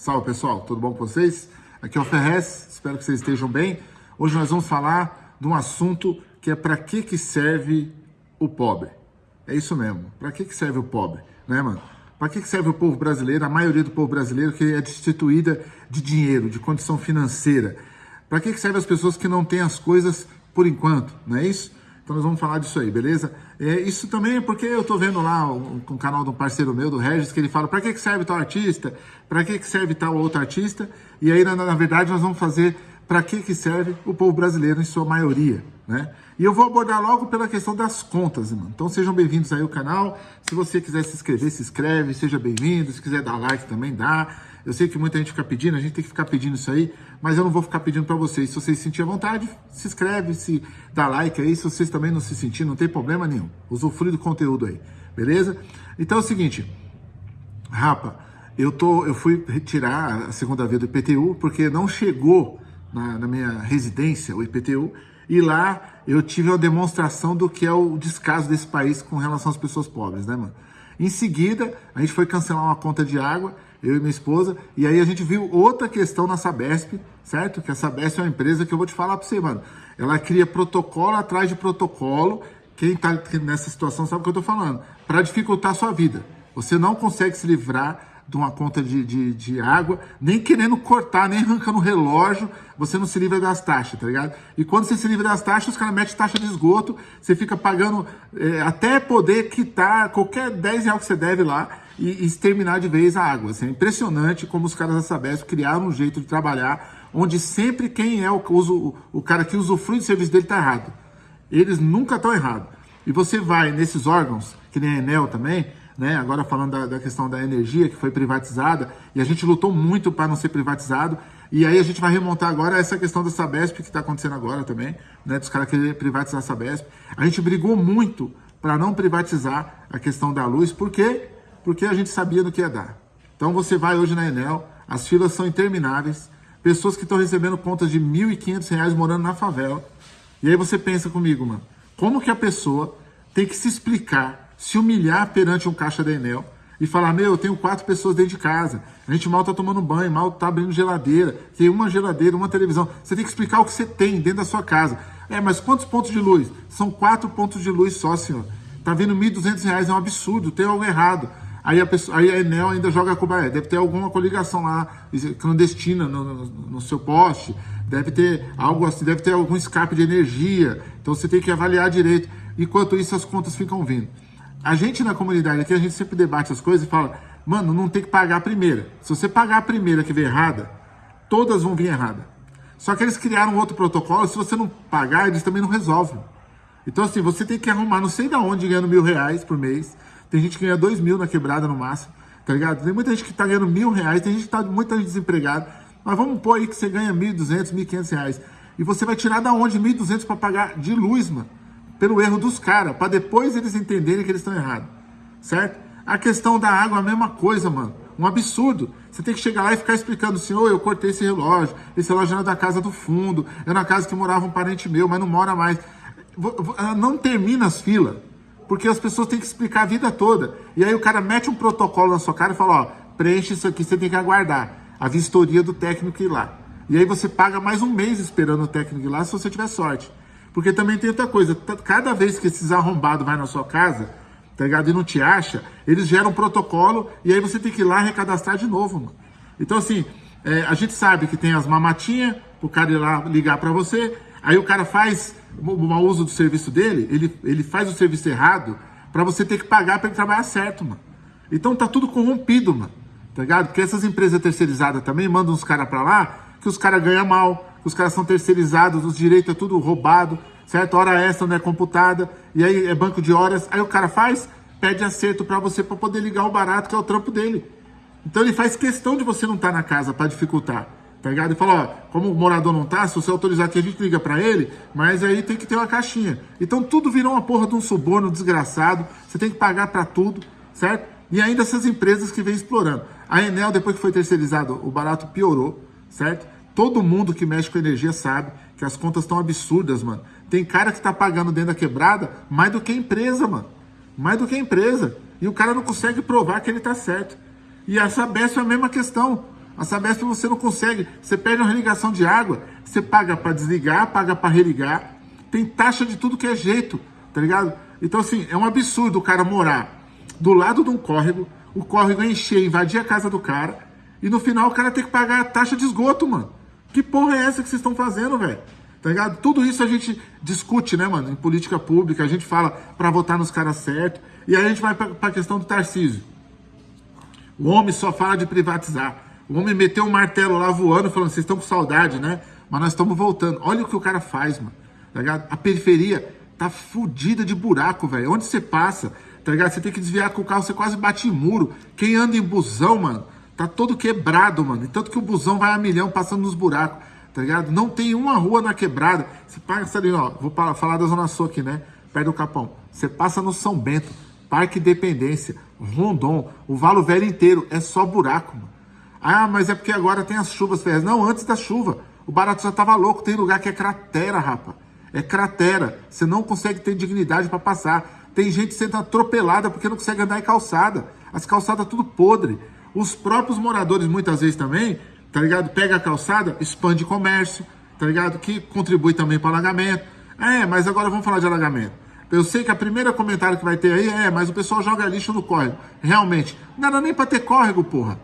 Salve pessoal, tudo bom com vocês? Aqui é o Ferrez, espero que vocês estejam bem. Hoje nós vamos falar de um assunto que é para que, que serve o pobre. É isso mesmo, para que, que serve o pobre, né mano? Para que, que serve o povo brasileiro, a maioria do povo brasileiro que é destituída de dinheiro, de condição financeira? Para que, que serve as pessoas que não têm as coisas por enquanto, não é isso? Então nós vamos falar disso aí, beleza? É, isso também é porque eu tô vendo lá o, o, canal de um parceiro meu, do Regis, que ele fala para que, que serve tal artista, para que, que serve tal outro artista, e aí na, na verdade nós vamos fazer para que, que serve o povo brasileiro em sua maioria, né? E eu vou abordar logo pela questão das contas, mano. Então sejam bem-vindos aí ao canal. Se você quiser se inscrever, se inscreve, seja bem-vindo. Se quiser dar like também, dá. Eu sei que muita gente fica pedindo, a gente tem que ficar pedindo isso aí, mas eu não vou ficar pedindo para vocês. Se vocês se sentirem à vontade, se inscreve, se dá like aí. Se vocês também não se sentirem, não tem problema nenhum. Usufrui do conteúdo aí, beleza? Então é o seguinte, rapa, eu, tô, eu fui retirar a segunda via do IPTU porque não chegou na, na minha residência o IPTU e lá eu tive uma demonstração do que é o descaso desse país com relação às pessoas pobres, né, mano? Em seguida, a gente foi cancelar uma conta de água eu e minha esposa, e aí a gente viu outra questão na Sabesp, certo? Que a Sabesp é uma empresa que eu vou te falar para você, mano. Ela cria protocolo atrás de protocolo, quem tá nessa situação sabe o que eu tô falando, para dificultar a sua vida. Você não consegue se livrar de uma conta de, de, de, água, nem querendo cortar, nem arrancando o relógio, você não se livra das taxas, tá ligado? E quando você se livra das taxas, os caras metem taxa de esgoto, você fica pagando é, até poder quitar qualquer 10 reais que você deve lá e, e exterminar de vez a água. Assim, é impressionante como os caras da Sabesp criaram um jeito de trabalhar onde sempre quem é o, o, o cara que usufrui do serviço dele está errado. Eles nunca estão errados. E você vai nesses órgãos, que nem a Enel também, né? Agora falando da, da, questão da energia que foi privatizada, e a gente lutou muito para não ser privatizado, e aí a gente vai remontar agora essa questão da Sabesp que está acontecendo agora também, né? Dos caras quererem privatizar a Sabesp. A gente brigou muito para não privatizar a questão da luz, por quê? Porque a gente sabia do que ia dar. Então você vai hoje na Enel, as filas são intermináveis, pessoas que estão recebendo contas de R$ 1.500 morando na favela. E aí você pensa comigo, mano, como que a pessoa tem que se explicar se humilhar perante um caixa da Enel e falar, meu, eu tenho quatro pessoas dentro de casa, a gente mal tá tomando banho, mal tá abrindo geladeira, tem uma geladeira, uma televisão. Você tem que explicar o que você tem dentro da sua casa. É, mas quantos pontos de luz? São quatro pontos de luz só, senhor. Tá vendo R$ 1.200, é um absurdo, tem algo errado. Aí a, pessoa, aí a Enel ainda joga a deve ter alguma coligação lá clandestina no, no, no, seu poste, deve ter algo assim, deve ter algum escape de energia. Então você tem que avaliar direito. Enquanto isso, as contas ficam vindo. A gente na comunidade aqui, a gente sempre debate as coisas e fala, mano, não tem que pagar a primeira. Se você pagar a primeira que vem errada, todas vão vir errada. Só que eles criaram outro protocolo, se você não pagar, eles também não resolvem. Então assim, você tem que arrumar não sei da onde ganhando mil reais por mês. Tem gente que ganha dois mil na quebrada no máximo, tá ligado? Tem muita gente que tá ganhando mil reais, tem gente que tá muita gente desempregada. Mas vamos pôr aí que você ganha mil duzentos, mil quinhentos reais. E você vai tirar da onde mil duzentos para pagar de luz, mano? Pelo erro dos caras, para depois eles entenderem que eles estão errados, certo? A questão da água é a mesma coisa, mano. Um absurdo. Você tem que chegar lá e ficar explicando assim, ô, eu cortei esse relógio, esse relógio era da casa do fundo, era na casa que morava um parente meu, mas não mora mais. Não termina as filas, porque as pessoas têm que explicar a vida toda. E aí o cara mete um protocolo na sua cara e fala, ó, preenche isso aqui, você tem que aguardar a vistoria do técnico ir lá. E aí você paga mais um mês esperando o técnico ir lá, se você tiver sorte. Porque também tem outra coisa, cada vez que esses arrombados vai na sua casa, tá ligado? E não te acha, eles geram um protocolo e aí você tem que ir lá recadastrar de novo, mano. Então, assim, é, a gente sabe que tem as mamatinhas, o cara ir lá ligar para você, aí o cara faz o mau uso do serviço dele, ele, ele faz o serviço errado para você ter que pagar para ele trabalhar certo, mano. Então tá tudo corrompido, mano. Tá ligado? Porque essas empresas terceirizadas também mandam uns caras para lá que os caras ganham mal, os caras são terceirizados, os direitos é tudo roubado, certo? Hora extra não é computada, e aí é banco de horas. Aí o cara faz, pede acerto para você para poder ligar o barato, que é o trampo dele. Então ele faz questão de você não estar tá na casa para dificultar, tá ligado? E fala, ó, como o morador não tá, se você autorizar aqui, a gente liga para ele, mas aí tem que ter uma caixinha. Então tudo virou uma porra de um suborno desgraçado, você tem que pagar para tudo, certo? E ainda essas empresas que vêm explorando. A Enel, depois que foi terceirizado, o barato piorou, certo? Todo mundo que mexe com energia sabe que as contas estão absurdas, mano. Tem cara que tá pagando dentro da quebrada mais do que a empresa, mano. Mais do que a empresa. E o cara não consegue provar que ele tá certo. E a Sabesp é a mesma questão. A Sabesp você não consegue, você perde uma religação de água, você paga para desligar, paga para religar, tem taxa de tudo que é jeito, tá ligado? Então assim, é um absurdo o cara morar do lado de um córrego, o córrego encher, invadir a casa do cara, e no final o cara tem que pagar a taxa de esgoto, mano. Que porra é essa que vocês estão fazendo, velho? Tá ligado? Tudo isso a gente discute, né, mano, em política pública, a gente fala para votar nos caras certos, e aí a gente vai para a questão do Tarcísio. O homem só fala de privatizar. O homem meteu um martelo lá voando, falando, vocês estão com saudade, né? Mas nós estamos voltando. Olha o que o cara faz, mano. Tá ligado? A periferia tá fodida de buraco, velho. Onde você passa, tá ligado? Você tem que desviar com o carro, você quase bate em muro. Quem anda em busão, mano, tá todo quebrado, mano. E tanto que o busão vai a milhão passando nos buracos, tá ligado? Não tem uma rua na quebrada. Você passa ali, ó, vou falar da Zona Sul aqui, né? Perto do Capão. Você passa no São Bento, Parque Independência, Rondon, o Valo Velho inteiro, é só buraco, mano. Ah, mas é porque agora tem as chuvas, Ferrez. Não, antes da chuva. O barato já tava louco. Tem lugar que é cratera, rapa. É cratera. Você não consegue ter dignidade para passar. Tem gente sendo atropelada porque não consegue andar em calçada. As calçadas tudo podre. Os próprios moradores, muitas vezes também, tá ligado? Pega a calçada, expande comércio, tá ligado? Que contribui também para alagamento. É, mas agora vamos falar de alagamento. Eu sei que a primeira comentário que vai ter aí é, mas o pessoal joga lixo no córrego. Realmente, não era nem para ter córrego, porra.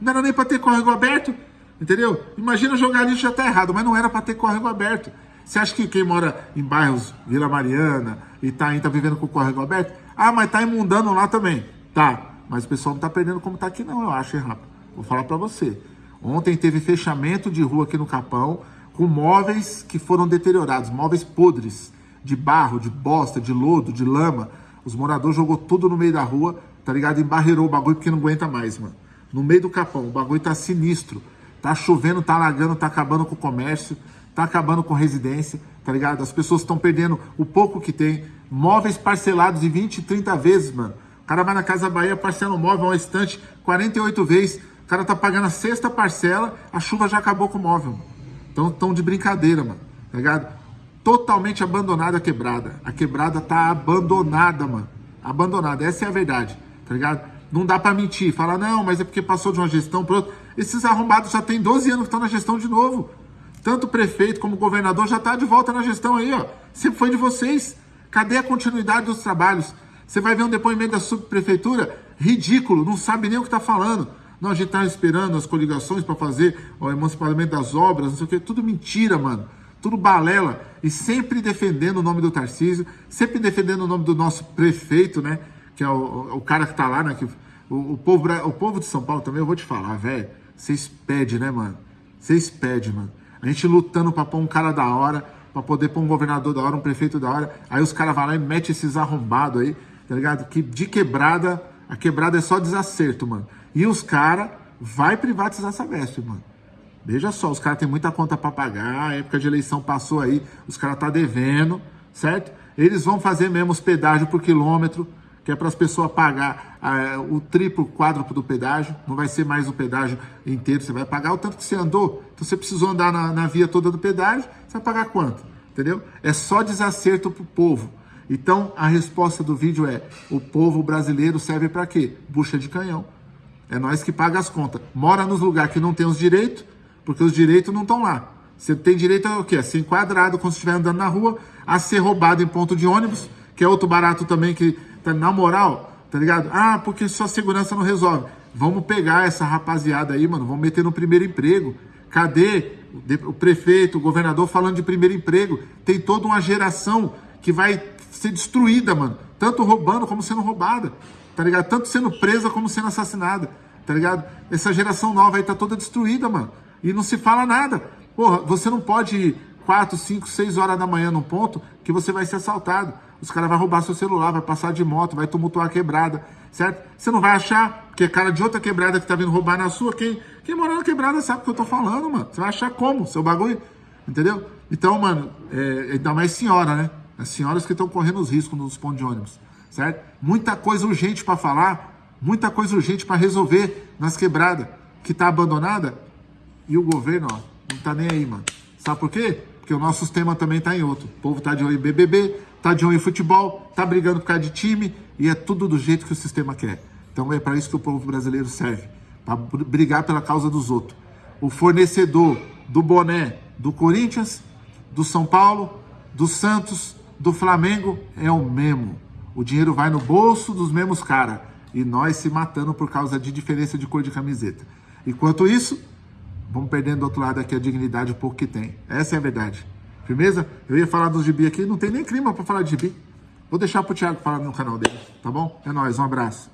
Não era nem para ter córrego aberto, entendeu? Imagina jogar lixo já tá errado, mas não era para ter córrego aberto. Você acha que quem mora em bairros Vila Mariana, Itaim, tá vivendo com o córrego aberto? Ah, mas tá imundando lá também. Tá, mas o pessoal não tá perdendo como tá aqui não, eu acho, rápido. Vou falar para você. Ontem teve fechamento de rua aqui no Capão, com móveis que foram deteriorados, móveis podres de barro, de bosta, de lodo, de lama. Os moradores jogou tudo no meio da rua, tá ligado? Embarreirou o bagulho porque não aguenta mais, mano. No meio do capão, o bagulho tá sinistro. Tá chovendo, tá alagando, tá acabando com o comércio, tá acabando com residência, tá ligado? As pessoas estão perdendo o pouco que tem. Móveis parcelados de 20, 30 vezes, mano. Cara vai na Casa Bahia, parcela móvel, uma estante, 48 vezes. O cara tá pagando a sexta parcela, a chuva já acabou com o móvel. Então, tão de brincadeira, mano. Tá ligado? totalmente abandonada a quebrada. A quebrada tá abandonada, mano. Abandonada, essa é a verdade, tá ligado? Não dá para mentir, falar, não, mas é porque passou de uma gestão para outra. Esses arrombados já tem 12 anos que estão na gestão de novo. Tanto o prefeito como o governador já tá de volta na gestão aí, ó. Sempre foi de vocês. Cadê a continuidade dos trabalhos? Você vai ver um depoimento da subprefeitura ridículo, não sabe nem o que tá falando. Não, a gente tá esperando as coligações para fazer o emancipamento das obras, não sei o que. Tudo mentira, mano tudo balela, e sempre defendendo o nome do Tarcísio, sempre defendendo o nome do nosso prefeito, né? Que é o, o cara que tá lá, né? Que, o, o, povo, o povo de São Paulo também, eu vou te falar, velho. Vocês pedem, né, mano? Vocês pedem, mano. A gente lutando pra pôr um cara da hora, pra poder pôr um governador da hora, um prefeito da hora. Aí os caras vão lá e metem esses arrombados aí, tá ligado? Que de quebrada, a quebrada é só desacerto, mano. E os caras vai privatizar essa veste, mano. Veja só, os caras têm muita conta para pagar, a época de eleição passou aí, os caras tá devendo, certo? Eles vão fazer mesmo os pedágios por quilômetro, que é para as pessoas pagar ah, o triplo, quádruplo do pedágio, não vai ser mais o pedágio inteiro, você vai pagar o tanto que você andou. Então você precisou andar na, na via toda do pedágio, você vai pagar quanto? Entendeu? É só desacerto pro povo. Então a resposta do vídeo é: o povo brasileiro serve para quê? Bucha de canhão. É nós que paga as contas. Mora nos lugares que não tem os direitos, porque os direitos não estão lá. Você tem direito a o quê? A ser enquadrado quando estiver andando na rua, a ser roubado em ponto de ônibus, que é outro barato também que, tá, na moral, tá ligado? Ah, porque só segurança não resolve. Vamos pegar essa rapaziada aí, mano, vamos meter no primeiro emprego. Cadê o prefeito, o governador falando de primeiro emprego? Tem toda uma geração que vai ser destruída, mano. Tanto roubando como sendo roubada, tá ligado? Tanto sendo presa como sendo assassinada, tá ligado? Essa geração nova aí tá toda destruída, mano e não se fala nada. Porra, você não pode ir 4, 5, 6 horas da manhã num ponto que você vai ser assaltado. Os caras vão roubar seu celular, vai passar de moto, vai tumultuar a quebrada, certo? Você não vai achar que é cara de outra quebrada que tá vindo roubar na sua. Quem, quem mora na quebrada sabe o que eu tô falando, mano. Você vai achar como? Seu bagulho. Entendeu? Então, mano, é, ainda mais senhora, né? As senhoras que estão correndo os riscos nos pontos de ônibus, certo? Muita coisa urgente para falar, muita coisa urgente para resolver nas quebradas que tá abandonada e o governo, ó, não tá nem aí, mano. Sabe por quê? Porque o nosso sistema também tá em outro. O povo tá de olho em BBB, tá de olho em futebol, tá brigando por causa de time e é tudo do jeito que o sistema quer. Então é para isso que o povo brasileiro serve, para brigar pela causa dos outros. o fornecedor do boné do Corinthians, do São Paulo, do Santos, do Flamengo é o mesmo. O dinheiro vai no bolso dos mesmos caras. E nós se matando por causa de diferença de cor de camiseta. Enquanto isso, vamos perdendo do outro lado aqui a dignidade, o pouco que tem. Essa é a verdade. Firmeza? Eu ia falar dos gibi aqui, não tem nem clima para falar de gibi. Vou deixar pro Thiago falar no canal dele, tá bom? É nóis, um abraço.